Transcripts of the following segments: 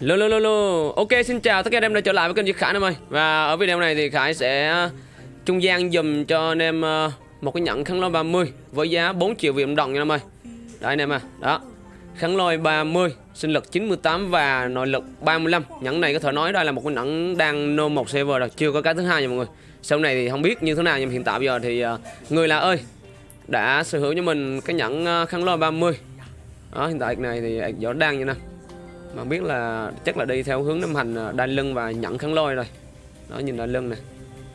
Lô lô lô lô. Ok, xin chào tất cả anh em đã trở lại với kênh Diệt Khải em ơi. Và ở video này thì Khải sẽ à, trung gian dùm cho anh em à, một cái nhẫn kháng lôi 30 với giá 4 triệu Việt Nam đồng nha em ơi. Đây anh em à Đó. Kháng lôi 30 sinh lực 98 và nội lực 35 Nhẫn này có thể nói đây là một cái nhẫn đang nô một server rồi, Chưa có cái thứ hai nha mọi người. Sau này thì không biết như thế nào, nhưng hiện tại bây giờ thì à, Người là ơi, Đã sở hữu cho mình cái nhẫn khăn kháng lôi 30 Đó, hiện tại này thì gió đang như nào mà biết là chắc là đi theo hướng năm hành đan đai lưng và nhận kháng lôi rồi. Đó nhìn đai lưng này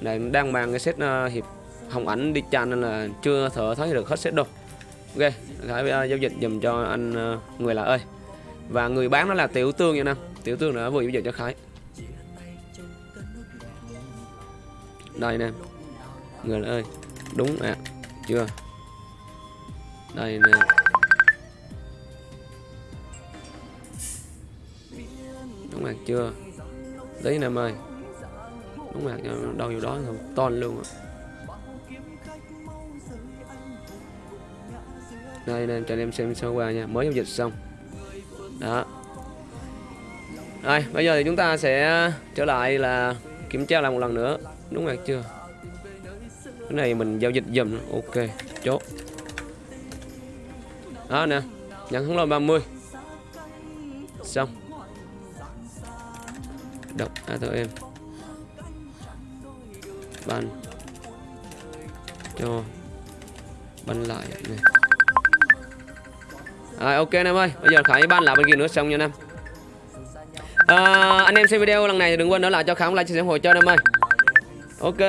này đang mang cái set à, hiệp hồng ảnh đi chan nên là chưa thở thấy được hết set đâu. Ok khải à, giao dịch dùm cho anh người là ơi. Và người bán đó là tiểu tương nha nam. Tiểu tương đã vừa giao dịch cho khải. Đây nè. Người là ơi. Đúng ạ. À, chưa? Đây nè. Mặt chưa? Tí nè em ơi. Đúng mặt đâu vô đó không ton luôn á. Đây nè cho anh em xem sơ qua nha. Mới giao dịch xong. Đó. Rồi, bây giờ thì chúng ta sẽ trở lại là kiểm tra lại một lần nữa. Đúng mặt chưa? Cái này mình giao dịch dùm. Ok, chốt. Đó nè, nhận thắng lôi 30 xong đọc ATM ban cho. Ban lại này. À, ok em ơi. Bây giờ khải ban lại bên kia nữa xong nha em. À, anh em xem video lần này thì đừng quên nữa là cho khải like chia sẻ ủng hộ cho em ơi. Ok.